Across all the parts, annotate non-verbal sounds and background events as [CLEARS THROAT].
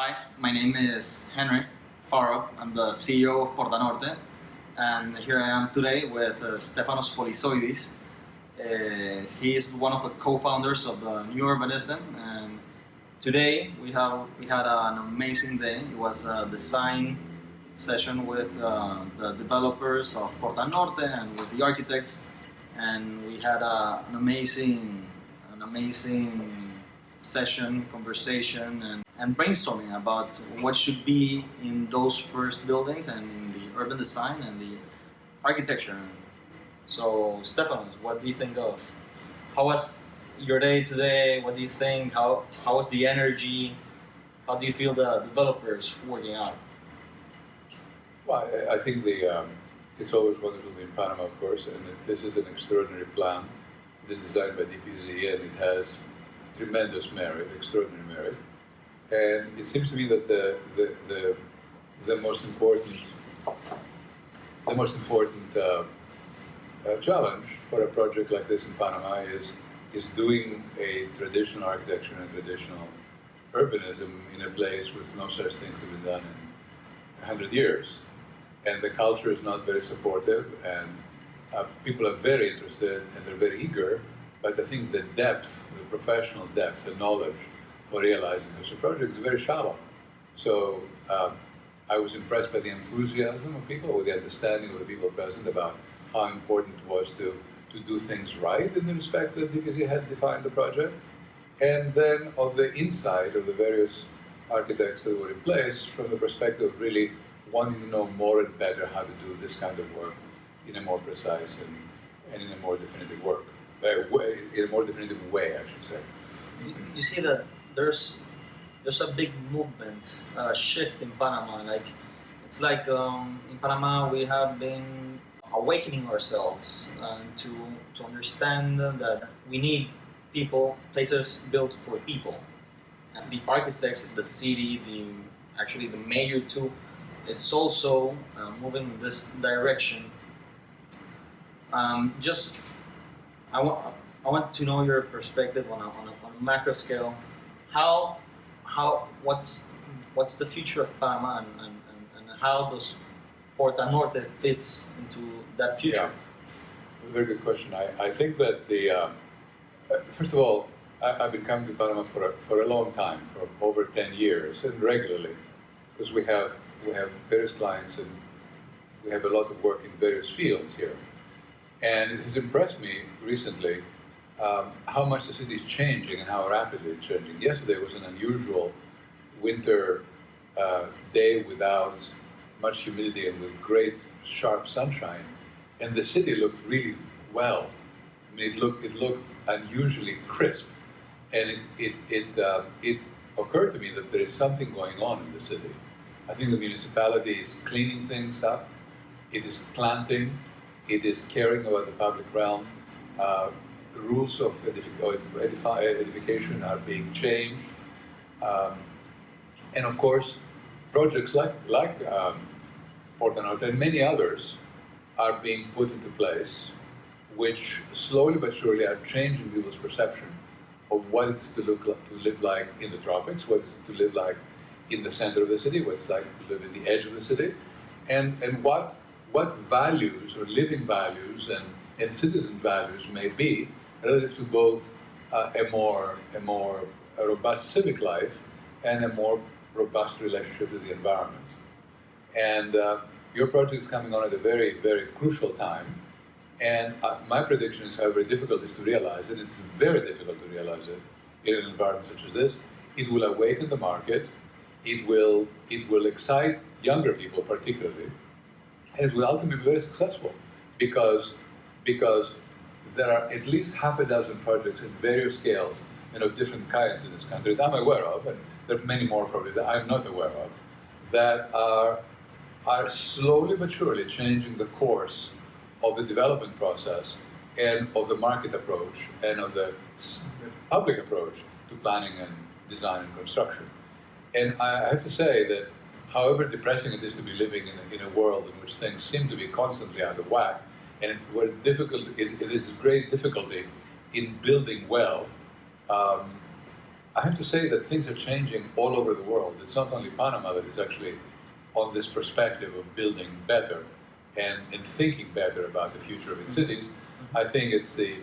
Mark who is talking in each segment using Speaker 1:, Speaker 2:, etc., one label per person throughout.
Speaker 1: Hi, my name is Henry Faro. I'm the CEO of Porta Norte, and here I am today with uh, Stefanos Polyzoides. Uh, he is one of the co-founders of the New Urbanism, and today we have we had an amazing day. It was a design session with uh, the developers of Porta Norte and with the architects, and we had a, an amazing an amazing session, conversation, and, and brainstorming about what should be in those first buildings and in the urban design and the architecture. So, Stefanos, what do you think of? How was your day today? What do you think? How, how was the energy? How do you feel the developers working out?
Speaker 2: Well, I, think the um, it's always wonderful to be in Panama, of course, and this is an extraordinary plan. This is designed by DPZ, and it has tremendous merit, extraordinary merit. And it seems to me that the the the, the most important the most important uh, uh, challenge for a project like this in Panama is is doing a traditional architecture and traditional urbanism in a place with no such things have been done in 100 years. And the culture is not very supportive, and uh, people are very interested and they're very eager, but I think the depth, the professional depth, the knowledge for realizing such a project is very shallow. So um, I was impressed by the enthusiasm of people, with the understanding of the people present about how important it was to, to do things right in the respect that DPZ had defined the project, and then of the insight of the various architects that were in place from the perspective of really wanting to know more and better how to do this kind of work in a more precise and, and in a more definitive work, way, in a more definitive way, I should say.
Speaker 1: You, you see that there's there's a big movement, uh, shift in Panama. Like it's like um, in Panama we have been awakening ourselves uh, to to understand that we need people, places built for people. And the architects, the city, the actually the mayor too. It's also uh, moving in this direction. Um, just I want I want to know your perspective on a, on a, on a macro scale. How how what's what's the future of Panama and, and, and, how does Porta Norte fits into that future?
Speaker 2: Yeah. Very good question. I, I think that the, um, first of all, I, have been coming to Panama for a, for a long time, for over 10 years, and regularly, because we have, we have various clients and we have a lot of work in various fields here. And it has impressed me recently um, how much the city is changing and how rapidly it's changing. Yesterday was an unusual winter uh, day without much humidity and with great sharp sunshine, and the city looked really well. I mean, it looked it looked unusually crisp, and it it it, uh, it occurred to me that there is something going on in the city. I think the municipality is cleaning things up. It is planting. It is caring about the public realm. Uh, rules of edification are being changed. Um, and of course, projects like, like um, Porta Norte and many others are being put into place, which slowly but surely are changing people's perception of what it's to look like, to live like in the tropics, what it's to live like in the center of the city, what it's like to live in the edge of the city, and, and what, what values or living values and, and citizen values may be relative to both uh, a more, a more a robust civic life and a more robust relationship with the environment. And uh, your project is coming on at a very, very crucial time. And uh, my prediction is, however difficult it is to realize it, it's very difficult to realize it in an environment such as this. It will awaken the market. It will, it will excite younger people particularly. And it will ultimately be very successful because, because there are at least half a dozen projects at various scales and of different kinds in this country that I'm aware of, and there are many more probably that I'm not aware of, that are, are slowly but surely changing the course of the development process and of the market approach and of the public approach to planning and design and construction. And I have to say that however depressing it is to be living in a, in a world in which things seem to be constantly out of whack, and where difficult, it, it is great difficulty in building well, um, I have to say that things are changing all over the world. It's not only Panama that is actually on this perspective of building better and, and thinking better about the future of its cities. I think it's the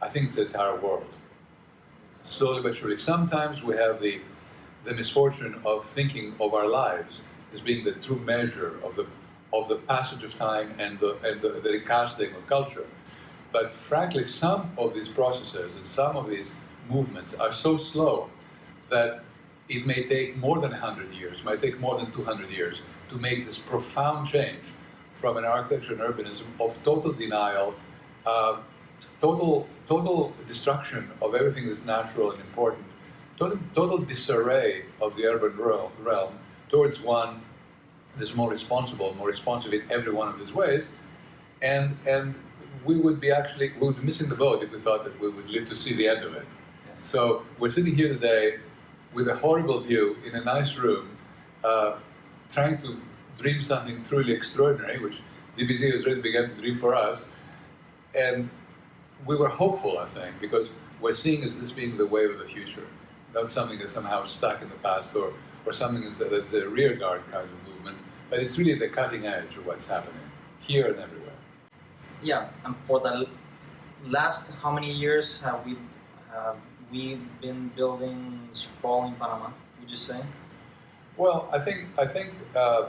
Speaker 2: I think it's the entire world. Slowly but surely. Sometimes we have the the misfortune of thinking of our lives as being the true measure of the of the passage of time and the and the, the recasting of culture. But frankly, some of these processes and some of these movements are so slow that it may take more than 100 years, might take more than 200 years to make this profound change from an architecture and urbanism of total denial, uh, total, total destruction of everything that's natural and important, total, total disarray of the urban realm towards one that's more responsible, more responsive in every one of its ways, and, and we would be actually, we would be missing the boat if we thought that we would live to see the end of it. Yes. So we're sitting here today with a horrible view in a nice room, uh, trying to dream something truly extraordinary, which DPZ has really begun to dream for us. And we were hopeful, I think, because we're seeing as this being the wave of the future, not something that's somehow stuck in the past or, or something that's, that's a rearguard kind of movement, but it's really the cutting edge of what's happening here and everywhere.
Speaker 1: Yeah, and for the last how many years have we have we been building sprawl in Panama? Would you say?
Speaker 2: Well, I think I think um,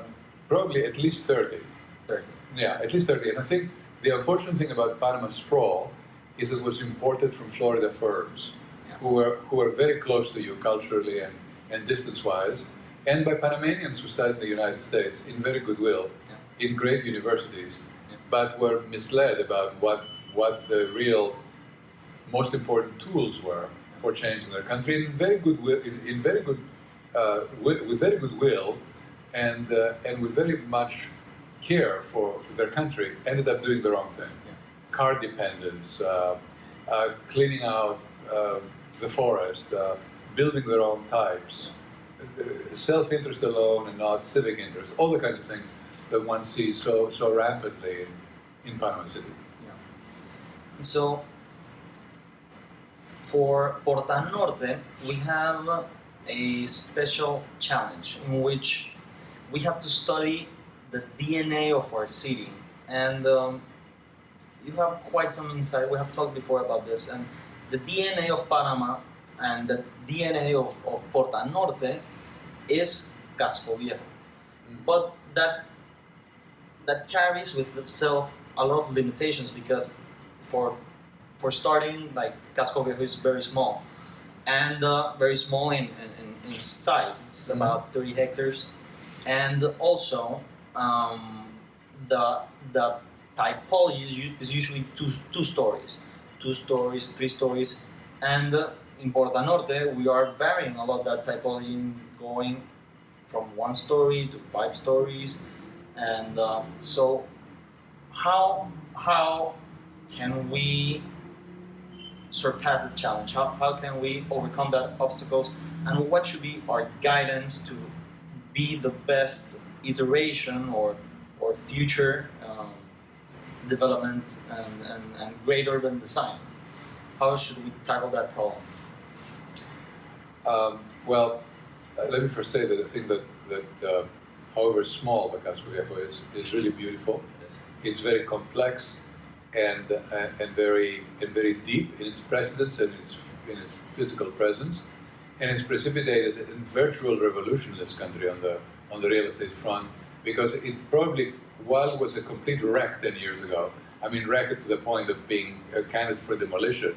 Speaker 2: probably at least thirty.
Speaker 1: Thirty.
Speaker 2: Yeah, at least thirty. And I think the unfortunate thing about Panama sprawl is it was imported from Florida firms. Who are, who were very close to you culturally and, and distance-wise, and by Panamanians who studied in the United States in very goodwill, yeah. in great universities, yeah. but were misled about what what the real most important tools were for changing their country in very good will, in, in very good uh, with, with, very good will and uh, and with very much care for their country ended up doing the wrong thing. Yeah. Car dependence, uh, uh cleaning out uh, the forest, uh, building their own types, self-interest alone and not civic interest, all the kinds of things that one sees so so rampantly in, in Panama City.
Speaker 1: Yeah. So for Porta Norte, we have a special challenge in which we have to study the DNA of our city. And um, you have quite some insight, we have talked before about this, and the DNA of Panama and the DNA of, of Porta Norte is Casco Viejo. Mm-hmm. But that, that carries with itself a lot of limitations because for for starting, like Casco Viejo is very small, and uh, very small in, in, in size. It's mm-hmm. about 30 hectares, and also um, the the typology is, usually two two stories, two stories, three stories, and uh, in Porta Norte we are varying a lot that typology, in going from one story to five stories, and uh, so how how can we surpass the challenge? How, how can we overcome that obstacles? And what should be our guidance to be the best iteration or, or future development and, and, and great urban design? How should we tackle that problem?
Speaker 2: Um, well, uh, let me first say that I think that, that uh, however small the Casco Viejo is, is really beautiful. Yes. It's very complex and, uh, and, very, and very deep in its precedence and its, in its physical presence. And it's precipitated a virtual revolution in this country on the, on the real estate front because it probably, while it was a complete wreck 10 years ago, I mean wrecked to the point of being a candidate for demolition,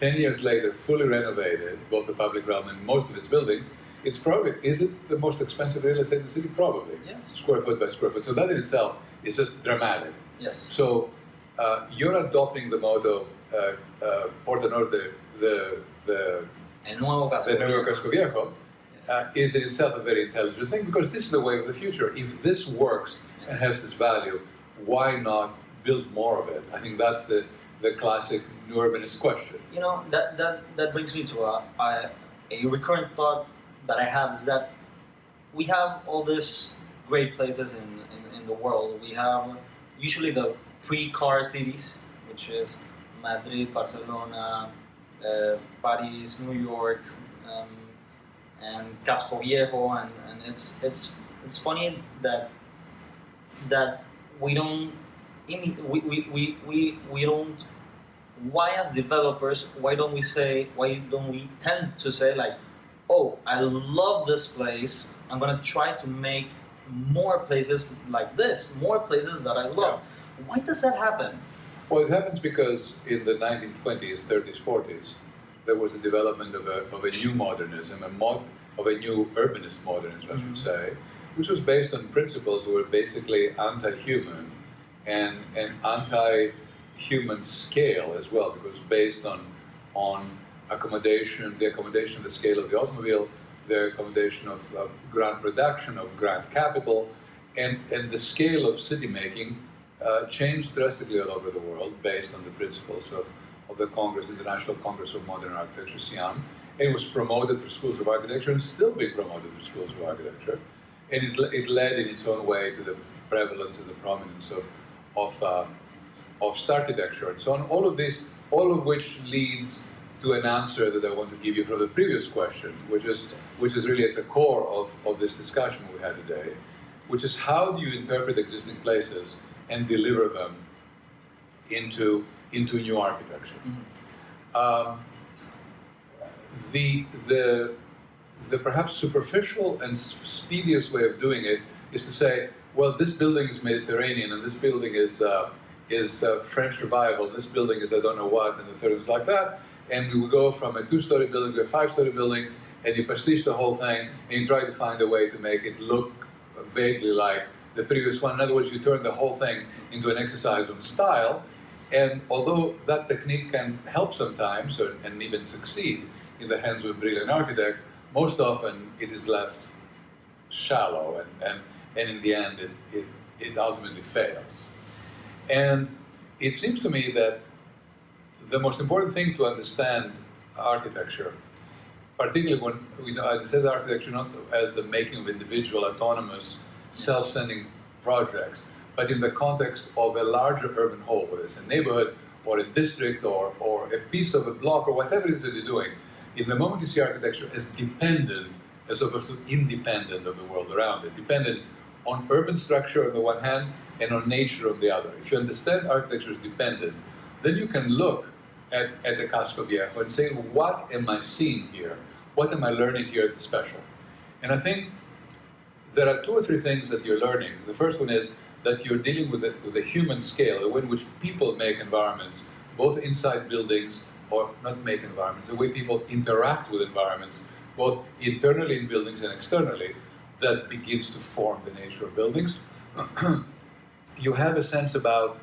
Speaker 2: 10 years later, fully renovated, both the public realm and most of its buildings, it's probably, is it the most expensive real estate in the city? Probably.
Speaker 1: Yes.
Speaker 2: Square foot by square foot. So that in itself is just dramatic.
Speaker 1: Yes.
Speaker 2: So uh, you're adopting the motto uh, uh, Porta Norte, the, the,
Speaker 1: El nuevo casco,
Speaker 2: the nuevo casco viejo, yes. Uh, is in itself a very intelligent thing because this is the way of the future. If this works and has this value, why not build more of it? I think that's the, the classic new urbanist question.
Speaker 1: You know, that, that, that brings me to a, a, a recurrent thought that I have is that we have all these great places in, in, in the world. We have usually the pre-car cities, which is Madrid, Barcelona, uh, Paris, New York, um, and Casco Viejo, and, and it's it's it's funny that that we don't we, we, we, we, we don't why as developers why don't we say why don't we tend to say like oh i love this place i'm going to try to make more places like this more places that i love. Why does that happen?
Speaker 2: Well, it happens because in the 1920s, 30s, 40s, there was a development of a, of a new modernism, a mod, of a new urbanist modernism, I should
Speaker 1: Mhm.
Speaker 2: say, which was based on principles that were basically anti-human and an anti-human scale as well, because based on on accommodation, the accommodation of the scale of the automobile, the accommodation of, of grand production, of grand capital, and, and the scale of city making uh, changed drastically all over the world based on the principles of, of the Congress, International Congress of Modern Architecture, CIAM, it was promoted through schools of architecture and still being promoted through schools of architecture. And it, it led in its own way to the prevalence and the prominence of, of, uh, of architecture and so on. All of this, all of which leads to an answer that I want to give you from the previous question, which is, which is really at the core of, of this discussion we had today, which is how do you interpret existing places and deliver them into, into new architecture. Um, the, the, the perhaps superficial and speediest way of doing it is to say, well, this building is Mediterranean and this building is, uh, is uh, French revival, and this building is I don't know what, and the third is like that. And we will go from a two story building to a five story building, and you pastiche the whole thing, and you try to find a way to make it look vaguely like the previous one. In other words, you turn the whole thing into an exercise on style. And although that technique can help sometimes or, and even succeed in the hands of a brilliant architect, most often it is left shallow and, and, and in the end it, it, it ultimately fails. And it seems to me that the most important thing to understand architecture, particularly when we I said architecture not as the making of individual, autonomous, self-standing projects, but in the context of a larger urban whole, whether it's a neighborhood or a district or, or a piece of a block or whatever it is that you're doing, in the moment you see architecture as dependent as opposed to independent of the world around it, dependent on urban structure on the one hand and on nature on the other. If you understand architecture as dependent, then you can look at, at the Casco Viejo and say, what am I seeing here? What am I learning here at the special? And I think there are two or three things that you're learning. The first one is that you're dealing with a, with a human scale, the way in which people make environments, both inside buildings or not make environments, the way people interact with environments, both internally in buildings and externally, that begins to form the nature of buildings. [CLEARS THROAT] you have a sense about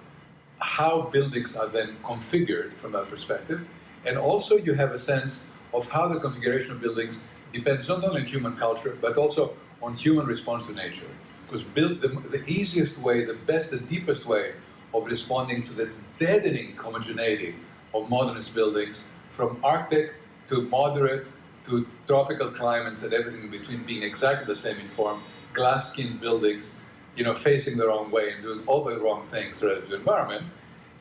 Speaker 2: how buildings are then configured from that perspective, and also you have a sense of how the configuration of buildings depends not only on human culture, but also on human response to nature. Because build, the, the easiest way, the best, the deepest way of responding to the deadening homogeneity of modernist buildings, from Arctic to moderate to tropical climates and everything in between being exactly the same in form, glass-skinned buildings, you know, facing the wrong way and doing all the wrong things relative to the environment,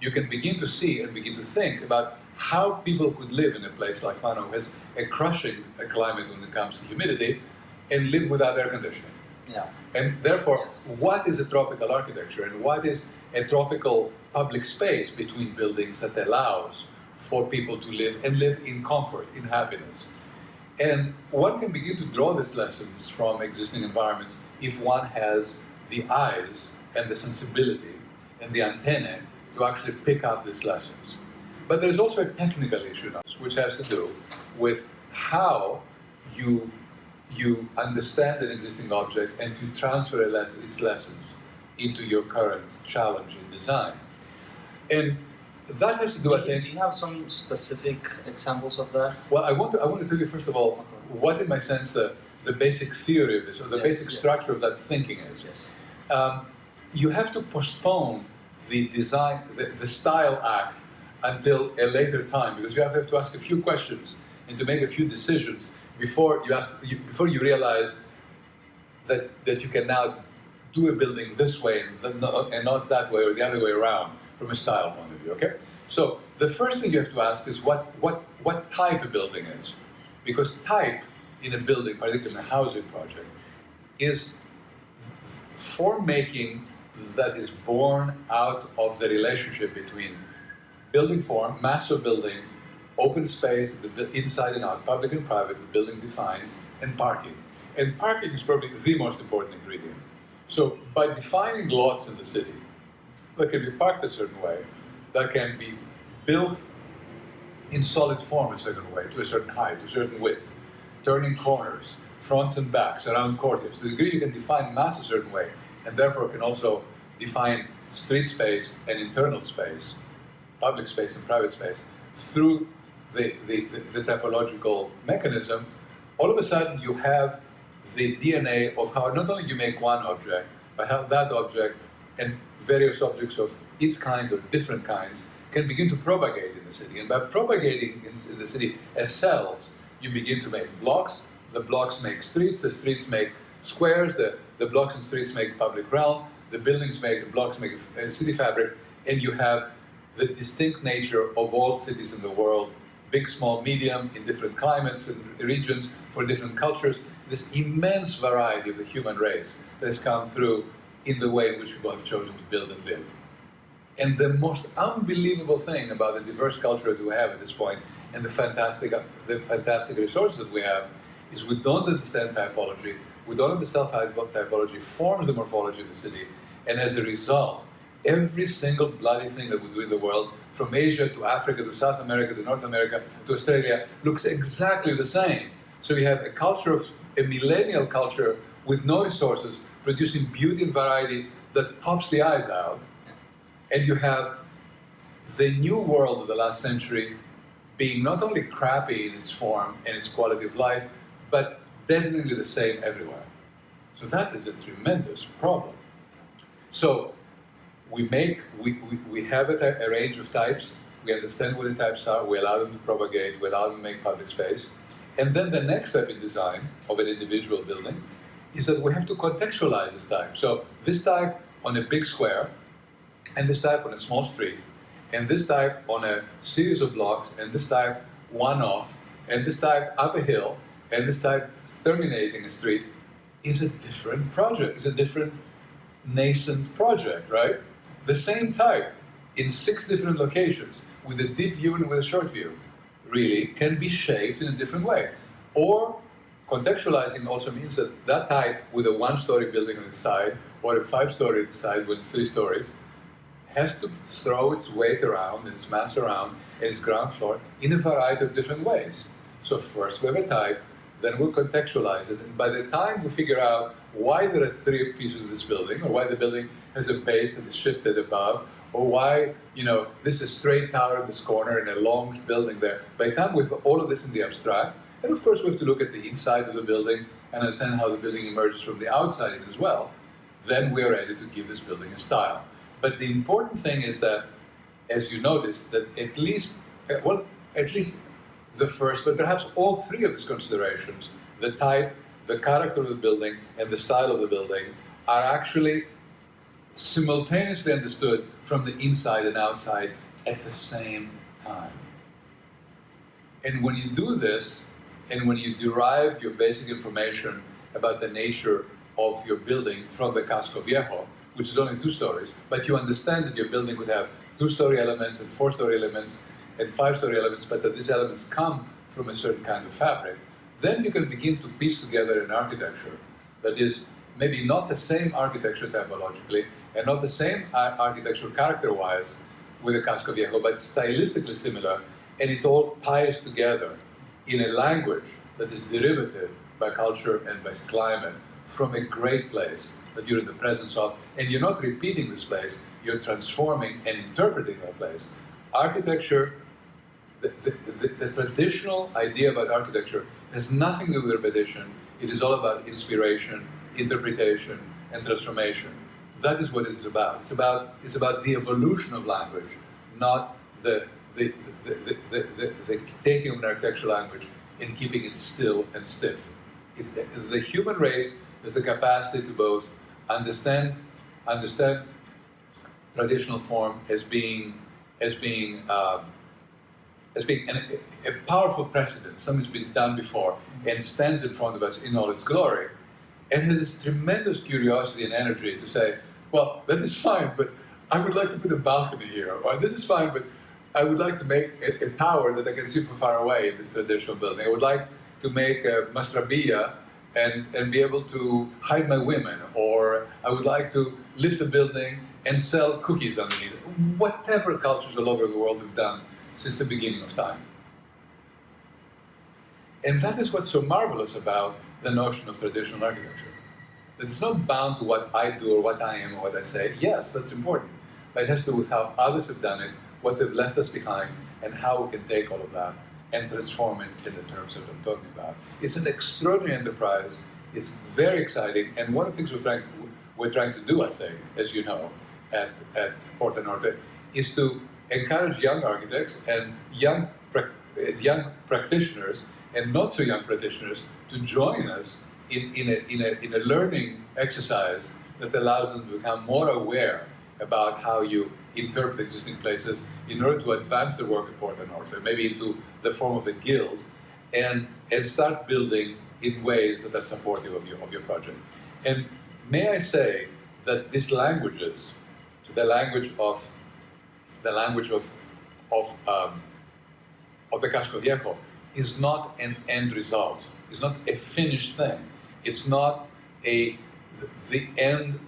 Speaker 2: you can begin to see and begin to think about how people could live in a place like who has a crushing a climate when it comes to humidity, and live without air conditioning.
Speaker 1: yeah
Speaker 2: And therefore,
Speaker 1: Yes.
Speaker 2: what is a tropical architecture and what is a tropical public space between buildings that allows for people to live and live in comfort, in happiness? And one can begin to draw these lessons from existing environments if one has the eyes and the sensibility and the antennae to actually pick up these lessons. But there's also a technical issue now, which has to do with how you you understand an existing object and to transfer its lessons into your current challenge in design. And that has to do, I
Speaker 1: do, you,
Speaker 2: think,
Speaker 1: do you have some specific examples of that
Speaker 2: well, I want to, I want to tell you first of all what, in my sense, the, the basic theory of this, or the
Speaker 1: Yes,
Speaker 2: basic
Speaker 1: yes.
Speaker 2: structure of that thinking is.
Speaker 1: yes
Speaker 2: Um, you have to postpone the design, the, the style act until a later time because you have to ask a few questions and to make a few decisions before you ask, you, before you realize that, that you can now do a building this way and, not, that way or the other way around from a style point of view. Okay, so the first thing you have to ask is what what what type of building is, because type in a building, particularly in a housing project, is form making that is born out of the relationship between building form, mass of building, open space, the inside and out, public and private, the building defines, and parking. And parking is probably the most important ingredient. So by defining lots in the city that can be parked a certain way, that can be built in solid form a certain way, to a certain height, to a certain width, turning corners, fronts and backs, around courtyards. To the degree you can define mass a certain way, and therefore can also define street space and internal space, public space and private space, through the, the, the, the typological mechanism, all of a sudden you have the DNA of how not only you make one object, but how that object and various objects of its kind or different kinds can begin to propagate in the city. And by propagating in the city as cells, you begin to make blocks, the blocks make streets, the streets make squares, the, the blocks and streets make public realm, the buildings make, the blocks make a city fabric, and you have the distinct nature of all cities in the world, big, small, medium, in different climates and regions, for different cultures, this immense variety of the human race that has come through in the way in which people have chosen to build and live. And the most unbelievable thing about the diverse culture that we have at this point and the fantastic, the fantastic resources that we have is we don't understand typology, we don't understand how typology forms the morphology of the city, and as a result, every single bloody thing that we do in the world, from Asia to Africa to South America to North America to Australia, looks exactly the same. So you have a culture of, a millennial culture with no resources, producing beauty and variety that pops the eyes out, and you have the new world of the last century being not only crappy in its form and its quality of life, but definitely the same everywhere. So that is a tremendous problem. So we make, we, we, we have a, a range of types, we understand what the types are, we allow them to propagate, we allow them to make public space. And then the next step in design of an individual building is that we have to contextualize this type. So this type on a big square, and this type on a small street, and this type on a series of blocks, and this type one off, and this type up a hill, and this type terminating a street, is a different project, is a different nascent project, right? The same type in six different locations with a deep view and with a short view really can be shaped in a different way. Or contextualizing also means that that type with a one-story building on its side or a five-story side with three stories has to throw its weight around and its mass around and its ground floor in a variety of different ways. So first we have a type, then we'll contextualize it, and by the time we figure out why there are three pieces of this building, or why the building has a base that is shifted above, or why, you know, this is straight tower at this corner and a long building there. By the time we have all of this in the abstract, and of course we have to look at the inside of the building and understand how the building emerges from the outside as well, then we are ready to give this building a style. But the important thing is that, as you notice, that at least, uh, well, at least the first, but perhaps all three of these considerations, the type, the character of the building, and the style of the building, are actually simultaneously understood from the inside and outside at the same time. And when you do this, and when you derive your basic information about the nature of your building from the Casco Viejo, which is only two stories, but you understand that your building would have two-story elements and four-story elements and five-story elements, but that these elements come from a certain kind of fabric, then you can begin to piece together an architecture that is maybe not the same architecture typologically, and not the same architecture character-wise with the Casco Viejo, but stylistically similar, and it all ties together in a language that is derivative by culture and by climate from a great place that you're in the presence of, and you're not repeating this place, you're transforming and interpreting that place. Architecture, the, the, the, the traditional idea about architecture has nothing to do with repetition, it is all about inspiration, interpretation, and transformation. That is what it is about. It's about, it's about the evolution of language, not the, the, the, the, the, taking of an architectural language and keeping it still and stiff. It, the human race has the capacity to both understand, understand traditional form as being, as being um, as being an, a, a powerful precedent, something that's been done before and stands in front of us in all its glory, and has this tremendous curiosity and energy to say, well, that is fine, but I would like to put a balcony here, or this is fine, but I would like to make a, a tower that I can see from far away in this traditional building. I would like to make a masrabia and, and be able to hide my women, or I would like to lift a building and sell cookies underneath. Whatever cultures all over the world have done since the beginning of time. And that is what's so marvelous about the notion of traditional architecture. It's not bound to what I do or what I am or what I say. Yes, that's important. But it has to do with how others have done it, what they've left us behind, and how we can take all of that and transform it in the terms that I'm talking about. It's an extraordinary enterprise. It's very exciting. And one of the things we're trying to, we're trying to do, I think, as you know, at, at Porta Norte, is to encourage young architects and young, young practitioners and not so young practitioners to join us in, in, a, in, a, in a learning exercise that allows them to become more aware about how you interpret existing places in order to advance the work at Porta Norte, maybe into the form of a guild, and, and start building in ways that are supportive of your, of your project. And may I say that these languages, the language of the language of of um, of the Casco Viejo, is not an end result. It's not a finished thing. It's not a the end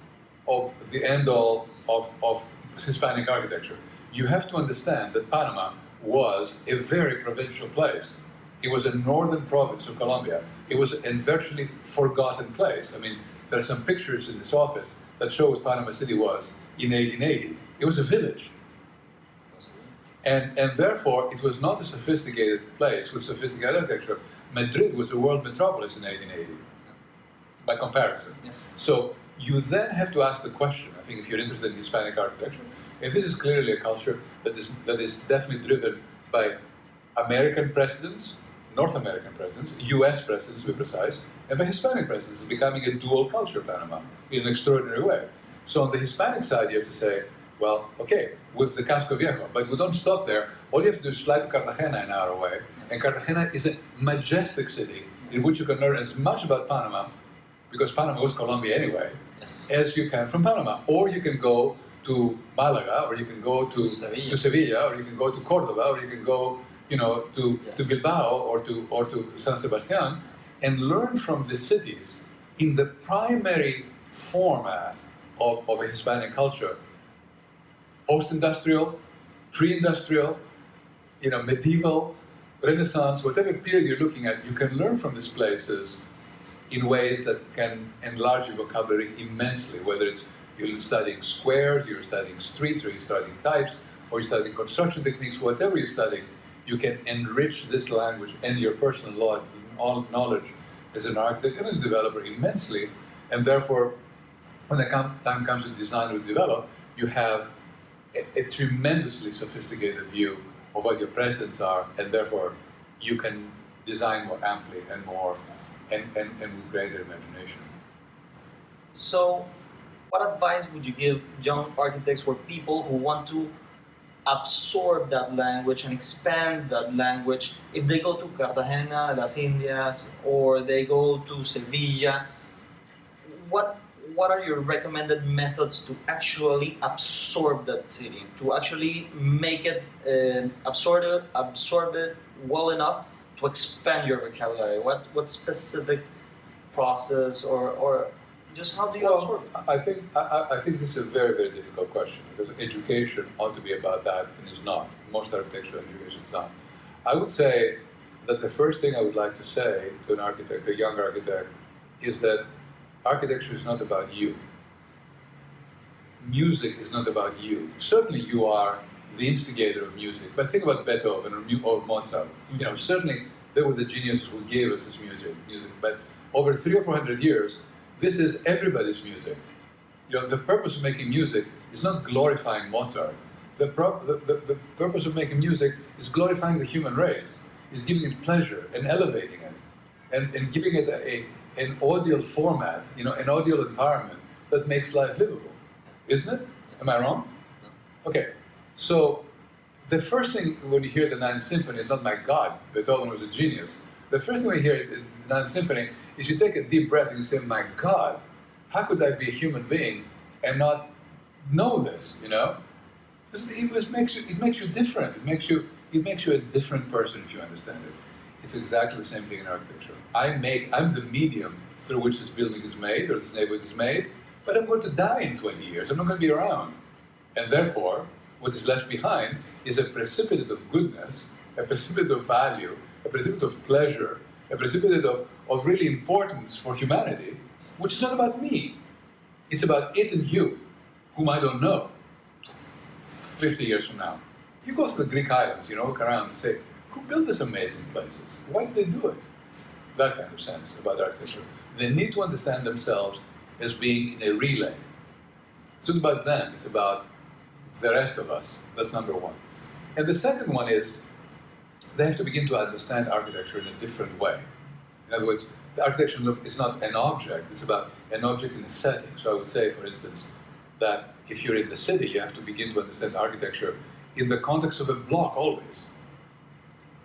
Speaker 2: of the end all of, of Hispanic architecture. You have to understand that Panama was a very provincial place. It was a northern province of Colombia. It was a virtually forgotten place. I mean, there are some pictures in this office that show what Panama City was in 1880. It was a village. And, and therefore, it was not a sophisticated place with sophisticated architecture. Madrid was a world metropolis in 1880, by comparison.
Speaker 1: Yes.
Speaker 2: So you then have to ask the question, I think if you're interested in Hispanic architecture, if this is clearly a culture that is, that is definitely driven by American presidents, North American presidents, US presidents to be precise, and by Hispanic presidents, it's becoming a dual culture Panama in an extraordinary way. So on the Hispanic side, you have to say, well, okay, with the Casco Viejo, but we don't stop there. All you have to do is fly to Cartagena an hour away, yes. and Cartagena is a majestic city yes. in which you can learn as much about Panama, because Panama was Colombia anyway, yes. as you can from Panama. Or you can go to Malaga, or you can go to,
Speaker 1: to, Sevilla.
Speaker 2: to Sevilla, or you can go to Cordoba, or you can go, you know, to, to Bilbao or to or to San Sebastian, and learn from the cities in the primary format of, of a Hispanic culture post-industrial, pre-industrial, you know, medieval, Renaissance, whatever period you're looking at, you can learn from these places in ways that can enlarge your vocabulary immensely, whether it's you're studying squares, you're studying streets, or you're studying types, or you're studying construction techniques, whatever you're studying, you can enrich this language and your personal knowledge as an architect and as a developer immensely, and therefore, when the time comes to design or develop, you have a, a, tremendously sophisticated view of what your presents are, and therefore you can design more amply and more and, and, and with greater imagination.
Speaker 1: So, what advice would you give young architects or people who want to absorb that language and expand that language if they go to Cartagena, Las Indias, or they go to Sevilla? What what are your recommended methods to actually absorb that city, to actually make it uh, absorb it, absorb it well enough to expand your vocabulary? What what specific process or, or just how do you
Speaker 2: well? I think I, I, think this is a very very difficult question because education ought to be about that and is not. Most architectural education is not. I would say that the first thing I would like to say to an architect, a young architect, is that architecture is not about you. Music is not about you. Certainly you are the instigator of music, but think about Beethoven or, or Mozart. You know, certainly they were the geniuses who gave us this music, music. But over three or four hundred years, this is everybody's music. You know, the purpose of making music is not glorifying Mozart. The, the, the, the purpose of making music is glorifying the human race, is giving it pleasure and elevating it, and, and giving it a, a an audio format, you know, an audio environment that makes life livable, isn't it? Am I wrong? Okay, so the first thing when you hear the Ninth Symphony is not my God, Beethoven was a genius. The first thing we hear in the Ninth Symphony is you take a deep breath and you say, my God, how could I be a human being and not know this, you know? It, makes you, it makes you different. It makes you, it makes you a different person if you understand it. It's exactly the same thing in architecture. I make, I'm the medium through which this building is made or this neighborhood is made, but I'm going to die in 20 years. I'm not going to be around. And therefore, what is left behind is a precipitate of goodness, a precipitate of value, a precipitate of pleasure, a precipitate of, of really importance for humanity, which is not about me. It's about it and you, whom I don't know 50 years from now. You go to the Greek islands, you know, look around and say, who built these amazing places? Why did they do it? That kind of sense about architecture. They need to understand themselves as being in a relay. It's not about them, it's about the rest of us. That's number one. And the second one is they have to begin to understand architecture in a different way. In other words, the architecture is not an object, it's about an object in a setting. So I would say, for instance, that if you're in the city, you have to begin to understand architecture in the context of a block always.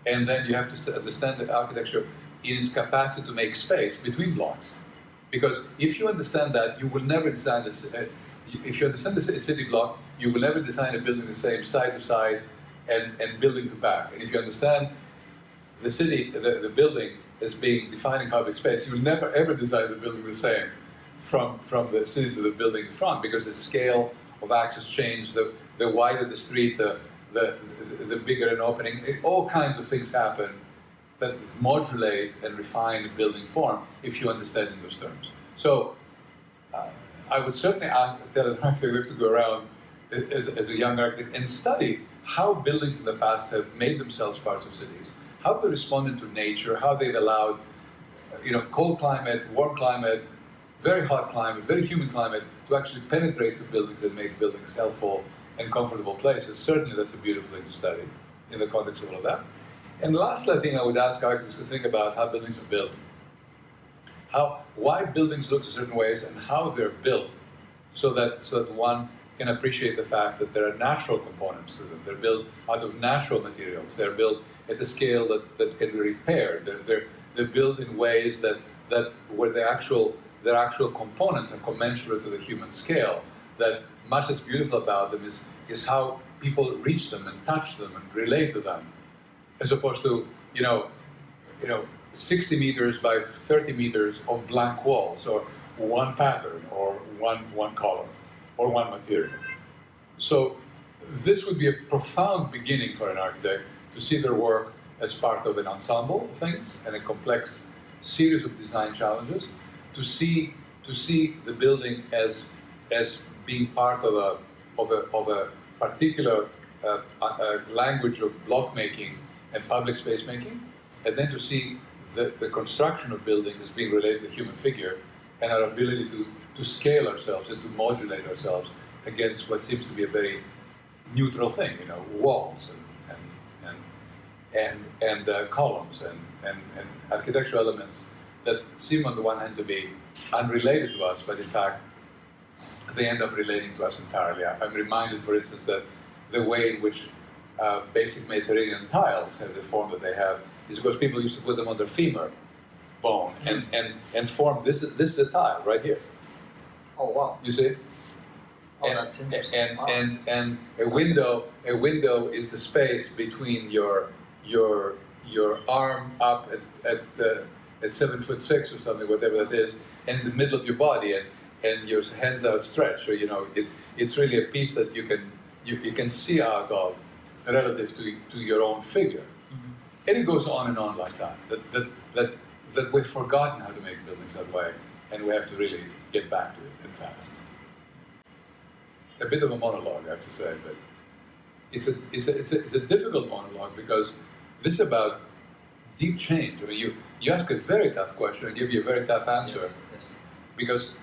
Speaker 2: And then you have to understand the architecture in its capacity to make space between blocks. Because if you understand that, you will never design this. If you understand the city block, you will never design a building the same side to side and, and building to back. And if you understand the city, the, the building as being defining public space, you will never ever design the building the same from, from the city to the building in front because the scale of access change, the, the wider the street, the, the, the, the bigger an opening, it, all kinds of things happen that modulate and refine the building form if you understand in those terms. So uh, I would certainly ask, tell an architect to go around as, as a young architect and study how buildings in the past have made themselves parts of cities, how they responded to nature, how they've allowed, you know, cold climate, warm climate, very hot climate, very humid climate, to actually penetrate the buildings and make buildings healthful and comfortable places. Certainly that's a beautiful thing to study in the context of all of that. And lastly, I think I would ask architects to think about how buildings are built. How, why buildings look certain ways and how they're built so that, so that one can appreciate the fact that there are natural components to them. They're built out of natural materials. They're built at a scale that, that can be repaired. They're, they're, they're built in ways that, that where the actual, their actual components are commensurate to the human scale. That much that's beautiful about them is, is how people reach them and touch them and relate to them, as opposed to, you know, you know, 60 meters by 30 meters of blank walls or one pattern or one, one color or one material. So this would be a profound beginning for an architect to see their work as part of an ensemble of things and a complex series of design challenges, to see to see the building as as being part of a of a, of a particular uh, uh, language of block making and public space making, and then to see the, the construction of buildings as being related to human figure and our ability to to scale ourselves and to modulate ourselves against what seems to be a very neutral thing, you know, walls and and and and, and uh, columns and, and and architectural elements that seem on the one hand to be unrelated to us, but in fact they end up relating to us entirely. I'm reminded, for instance, that the way in which uh, basic Mediterranean tiles have the form that they have is because people used to put them on their femur bone and, and, and form, this is, this is a tile right here.
Speaker 1: Oh wow!
Speaker 2: You see?
Speaker 1: Oh,
Speaker 2: and,
Speaker 1: that's interesting.
Speaker 2: And
Speaker 1: wow.
Speaker 2: and and a window a window is the space between your your your arm up at at, uh, at seven foot six or something, whatever that is, and the middle of your body, and and your hands outstretched. So you know it, it's really a piece that you can you, you can see out of relative to to your own figure.
Speaker 1: Mm-hmm.
Speaker 2: And it goes on and on like that. That that that that we've forgotten how to make buildings that way, and we have to really get back to it and fast. A bit of a monologue, I have to say, but it's a, it's a, it's a, it's a difficult monologue because this is about deep change. I mean, you, you ask a very tough question and give you a very tough answer
Speaker 1: yes, yes.
Speaker 2: because,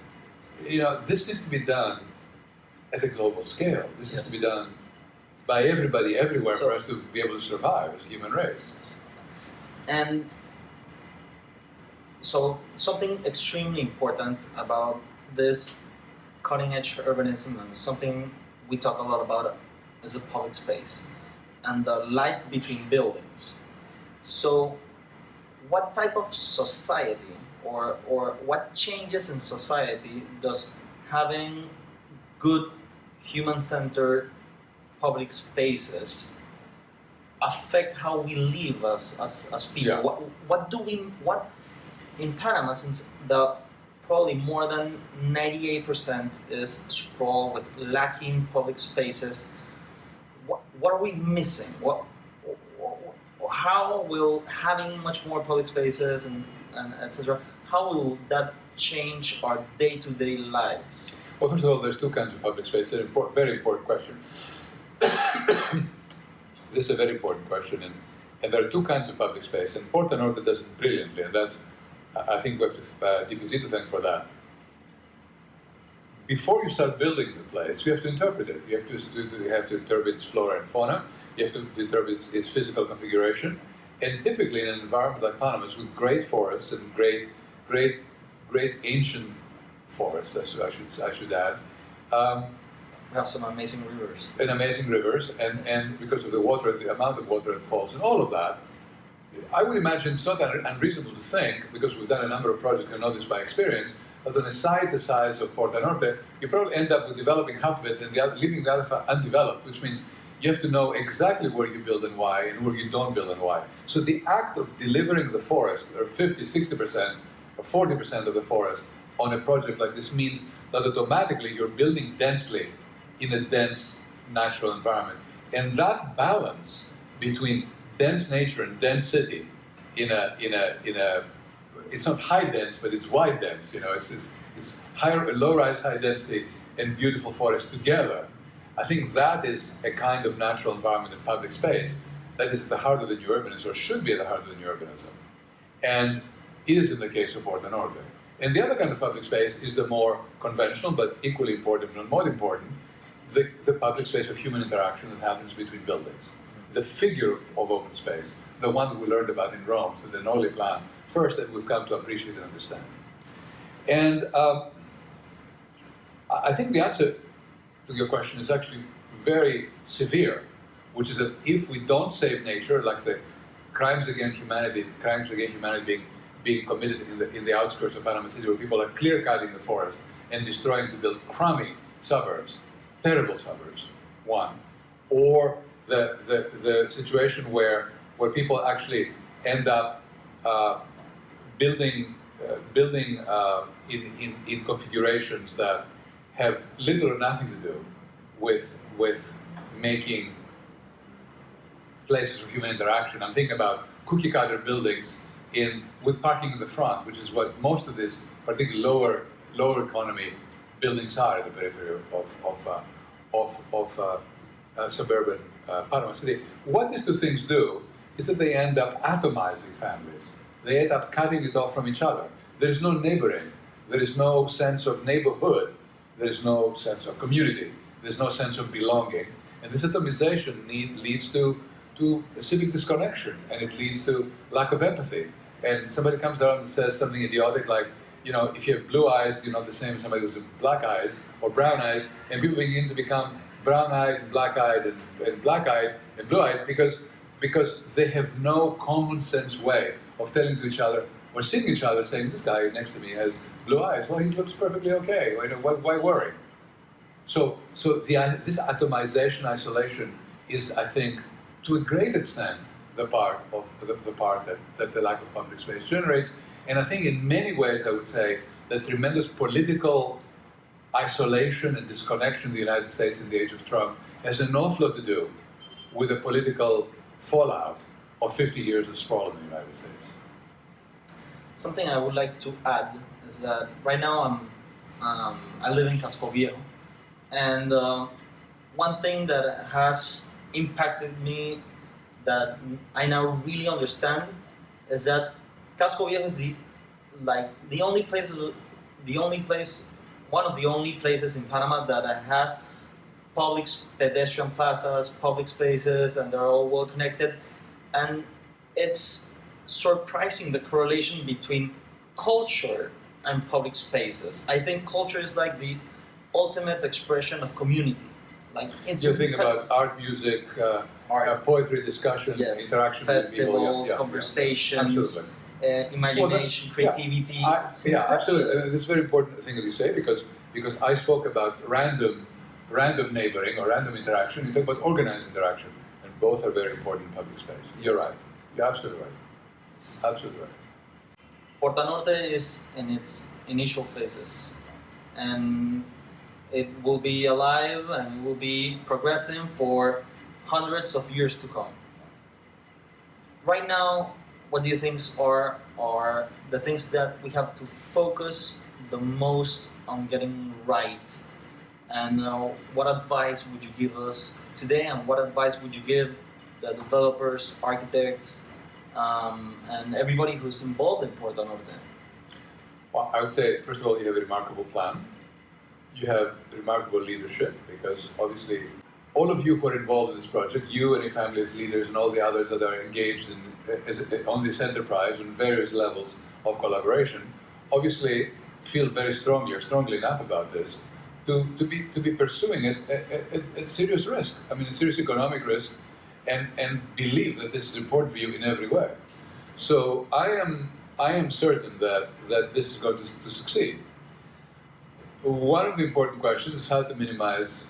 Speaker 2: you know, this needs to be done at a global scale. This
Speaker 1: Yes.
Speaker 2: needs to be done by everybody, everywhere,
Speaker 1: So-
Speaker 2: for us to be able to survive as a human race.
Speaker 1: And so something extremely important about this cutting edge urbanism and something we talk a lot about is the public space. and the life between buildings. So, what type of society or, or what changes in society does having good human centered public spaces affect how we live as, as, as people?
Speaker 2: Yeah.
Speaker 1: What, what do we, what in Panama, since the probably more than 98% is sprawl with lacking public spaces, what, what are we missing? What, how will having much more public spaces and, and etc. How will that change our day-to-day lives?
Speaker 2: Well, first of all, there's two kinds of public space. It's a very important question. [COUGHS] this is a very important question, and, and there are two kinds of public space, and Porta Norte does it brilliantly, and that's, I think we have to, uh, DPZ to thank for that. Before you start building the place, you have to interpret it. You have to, you have to interpret its flora and fauna, you have to interpret its, its physical configuration, and typically in an environment like Panama's with great forests and great, great, great ancient forests, I should, I should, I should add, um,
Speaker 1: we have some amazing rivers.
Speaker 2: And amazing rivers, and, and because of the water, the amount of water that falls, and all of that, I would imagine it's not unreasonable to think, because we've done a number of projects and know this by experience, that on a site the size of Porta Norte, you probably end up with developing half of it and the other, leaving the other undeveloped, which means you have to know exactly where you build and why, and where you don't build and why. So the act of delivering the forest, or 50, 60%, or 40% of the forest on a project like this means that automatically you're building densely in a dense natural environment. And that balance between dense nature and dense city in a, in a, in a, it's not high dense, but it's wide dense, you know, it's, it's, it's higher, low rise, high density and beautiful forest together. I think that is a kind of natural environment and public space that is at the heart of the new urbanism, or should be at the heart of the new urbanism. And is in the case of Porta Norte. And the other kind of public space is the more conventional, but equally important, if not more important, the, the public space of human interaction that happens between buildings. The figure of, open space, the one that we learned about in Rome, the Nolli plan, first that we've come to appreciate and understand. And um, I think the answer to your question is actually very severe, which is that if we don't save nature, like the crimes against humanity, crimes against humanity being, being committed in the, in the outskirts of Panama City, where people are clear-cutting the forest and destroying to build crummy suburbs, terrible suburbs, one, or the, the, the situation where, where people actually end up uh, building, uh, building uh, in, in, in configurations that have little or nothing to do with, with making places of human interaction. I'm thinking about cookie cutter buildings in, with parking in the front, which is what most of these, particularly lower, lower economy buildings are at the periphery of, of, uh, of, of uh, uh, suburban uh, Panama City. What these two things do is that they end up atomizing families. They end up cutting it off from each other. There is no neighboring. There is no sense of neighborhood. There is no sense of community. There's no sense of belonging. And this atomization need, leads to, to civic disconnection, and it leads to lack of empathy. And somebody comes around and says something idiotic like, you know, if you have blue eyes, you're not the same as somebody with black eyes or brown eyes, and people begin to become brown-eyed black-eyed and, and black-eyed and blue-eyed because, because they have no common sense way of telling to each other or seeing each other saying, this guy next to me has blue eyes. Well, he looks perfectly okay. Why, why worry? So, so the, this atomization, isolation is, I think, to a great extent, the part of the, the part that, that the lack of public space generates. And I think in many ways, I would say, the tremendous political isolation and disconnection in the United States in the age of Trump has an awful lot to do with the political fallout of 50 years of sprawl in the United States.
Speaker 1: Something I would like to add is that right now I'm, um, I live in Casco Viejo, and uh, one thing that has impacted me that I now really understand is that Casco Viejo is the like the only place the only place one of the only places in Panama that has public pedestrian plazas, public spaces, and they're all well connected. And it's surprising the correlation between culture and public spaces. I think culture is like the ultimate expression of community. like it's
Speaker 2: you think about art, music, uh,
Speaker 1: art,
Speaker 2: uh, poetry, discussion,
Speaker 1: Yes.
Speaker 2: interaction with people. Yeah,
Speaker 1: festivals,
Speaker 2: yeah, yeah.
Speaker 1: Uh, imagination,
Speaker 2: yeah.
Speaker 1: creativity.
Speaker 2: I, yeah, absolutely. Uh, this is a very important thing that you say because because I spoke about random random neighboring or random interaction. You talk about organized interaction, and both are very important in public space. You're right. You're absolutely right. Absolutely right.
Speaker 1: Porta Norte is in its initial phases, and it will be alive and it will be progressing for hundreds of years to come. Right now, what do you think are are the things that we have to focus the most on getting right? And uh, what advice would you give us today? And what advice would you give the developers, architects, um, and everybody who's involved in Porta Norte?
Speaker 2: Well, I would say, first of all, you have a remarkable plan. You have remarkable leadership because obviously all of you who are involved in this project, you and your family as leaders and all the others that are engaged in, on this enterprise on various levels of collaboration, obviously feel very strongly or strongly enough about this to, to, be, to be pursuing it at, at, at serious risk. I mean, serious economic risk and, and believe that this is important for you in every way. So I am, I am certain that, that this is going to, to succeed. One of the important questions is how to minimize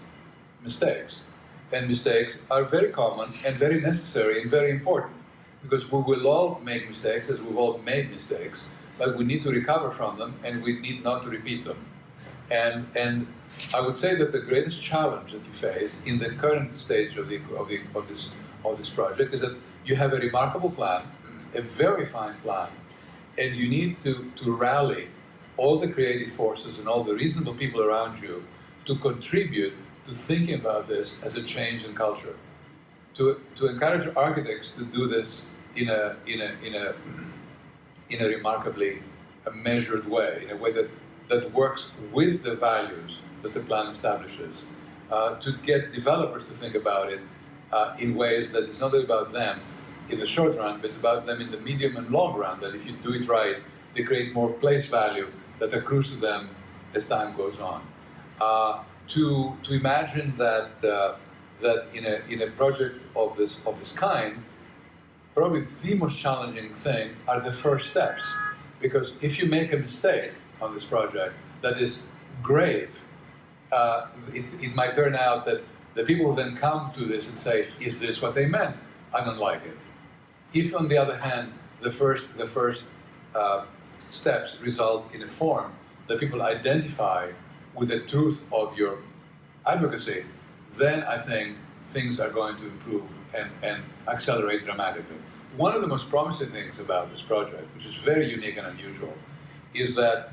Speaker 2: mistakes. And mistakes are very common and very necessary and very important because we will all make mistakes as we've all made mistakes, but we need to recover from them and we need not to repeat them. And, and I would say that the greatest challenge that you face in the current stage of, the, of, the, of, this, of this project is that you have a remarkable plan, a very fine plan, and you need to, to rally all the creative forces and all the reasonable people around you to contribute to thinking about this as a change in culture. To, to encourage architects to do this in a, in a, in a, [CLEARS THROAT] in a remarkably a measured way, in a way that, that works with the values that the plan establishes. Uh, to get developers to think about it uh, in ways that it's not about them in the short run, but it's about them in the medium and long run, that if you do it right, they create more place value that accrues to them as time goes on. Uh, to, to imagine that, uh, that in, a, in a project of this, of this kind, probably the most challenging thing are the first steps. Because if you make a mistake on this project that is grave, uh, it, it might turn out that the people who then come to this and say, is this what they meant? I don't like it. If, on the other hand, the first, the first uh, steps result in a form that people identify with the truth of your advocacy, then I think things are going to improve and, and accelerate dramatically. One of the most promising things about this project, which is very unique and unusual, is that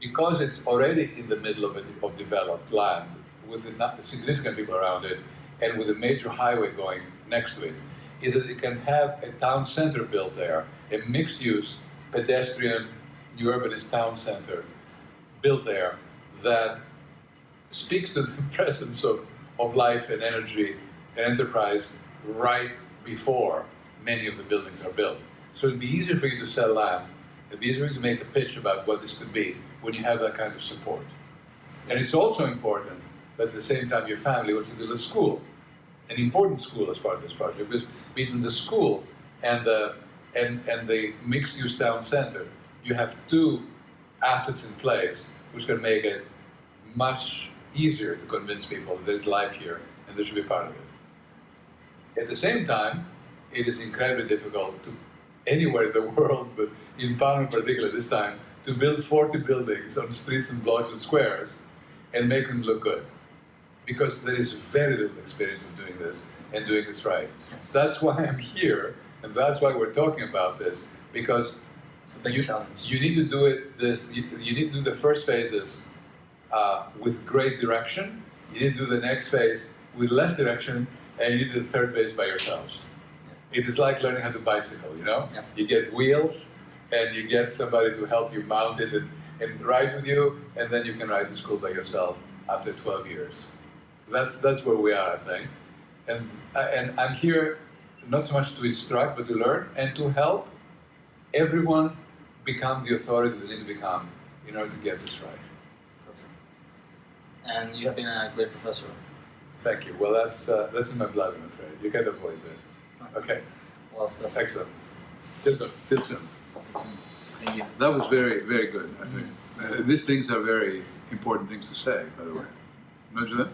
Speaker 2: because it's already in the middle of, a, of developed land, with significant people around it, and with a major highway going next to it, is that it can have a town center built there, a mixed-use, pedestrian, new urbanist town center built there that speaks to the [LAUGHS] presence of, of life and energy and enterprise right before many of the buildings are built. So it'd be easier for you to sell land, it'd be easier to make a pitch about what this could be when you have that kind of support. And it's also important that at the same time your family wants to build a school, an important school as part of this project, because between the school and the, and, and the mixed-use town center, you have two assets in place which can make it much easier to convince people that there's life here and they should be part of it. At the same time, it is incredibly difficult to anywhere in the [LAUGHS] world, but in Palma in particular this time, to build 40 buildings on streets and blocks and squares and make them look good. Because there is very little experience of doing this and doing this right.
Speaker 1: Yes.
Speaker 2: That's why I'm here, and that's why we're talking about this, because
Speaker 1: It's a big
Speaker 2: you, you need to do it this you, you need to do the first phases uh, with great direction. You need to do the next phase with less direction and you need the third phase by yourselves. It is like learning how to bicycle you know?
Speaker 1: Yeah.
Speaker 2: you get wheels and you get somebody to help you mount it and, and ride with you and then you can ride to school by yourself after 12 years. That's that's where we are i think. And and i'm here not so much to instruct but to learn and to help everyone become the authority they need to become in order to get this right.
Speaker 1: Perfect. And you have been a great professor.
Speaker 3: Thank you. Well, that's uh, that's in my blood, I'm afraid. You can't avoid that. Okay,
Speaker 1: Well, Steph,
Speaker 3: excellent.
Speaker 2: Till soon. Till soon.
Speaker 1: thank you.
Speaker 2: That was very, very good. I think uh, these things are very important things to say. By the way, you think?